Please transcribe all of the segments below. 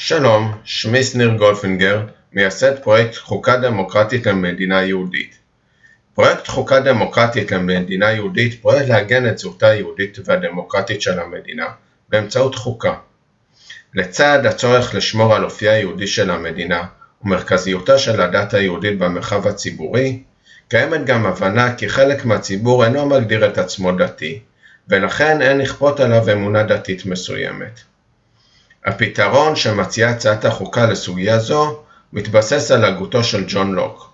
שלום, שמי שניר גולפינגר, מייסד פרויקט חוקה דמוקרטית למדינה יהודית. פרויקט חוקה דמוקרטית למדינה יהודית פועל לעגן את זהותה היהודית והדמוקרטית של המדינה באמצעות חוקה. לצד הצורך לשמור על אופייה היהודי של המדינה ומרכזיותה של הדת היהודית במרחב הציבורי, קיימת גם הבנה כי חלק מהציבור אינו מגדיר את עצמו דתי, ולכן אין לכפות עליו אמונה דתית מסוימת. הפתרון שמציעה הצעת החוקה לסוגיה זו מתבסס על הגותו של ג'ון לוק.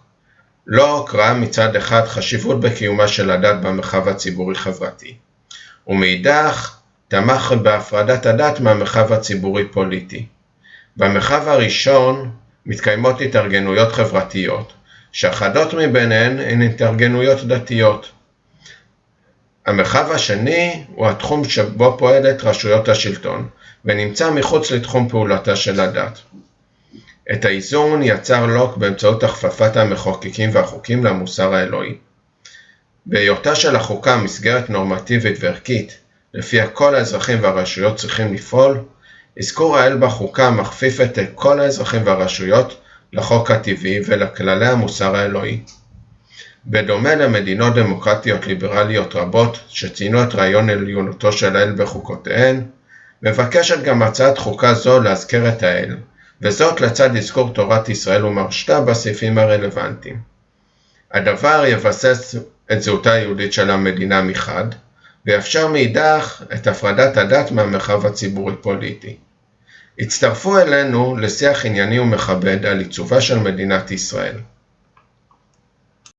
לוק ראה מצד אחד חשיבות בקיומה של הדת במרחב הציבורי-חברתי, ומאידך תמך בהפרדת הדת מהמרחב הציבורי-פוליטי. במרחב הראשון מתקיימות התארגנויות חברתיות, שאחדות מביניהן הן התארגנויות דתיות. המרחב השני הוא התחום שבו פועלת רשויות השלטון, ונמצא מחוץ לתחום פעולתה של הדת. את האיזון יצר לוק באמצעות הכפפת המחוקקים והחוקים למוסר האלוהי. בהיותה של החוקה מסגרת נורמטיבית וערכית, לפיה כל האזרחים והרשויות צריכים לפעול, אזכור האל בחוקה מכפיף את כל האזרחים והרשויות לחוק הטבעי ולכללי המוסר האלוהי. בדומה למדינות דמוקרטיות ליברליות רבות שציינו את רעיון עליונותו של האל בחוקותיהן, מבקשת גם הצעת חוקה זו להזכיר את האל, וזאת לצד אזכור תורת ישראל ומרשתה בסעיפים הרלוונטיים. הדבר יבסס את זהותה היהודית של המדינה מחד, ויאפשר מאידך את הפרדת הדת מהמרחב הציבורי-פוליטי. הצטרפו אלינו לשיח ענייני ומכבד על עיצובה של מדינת ישראל.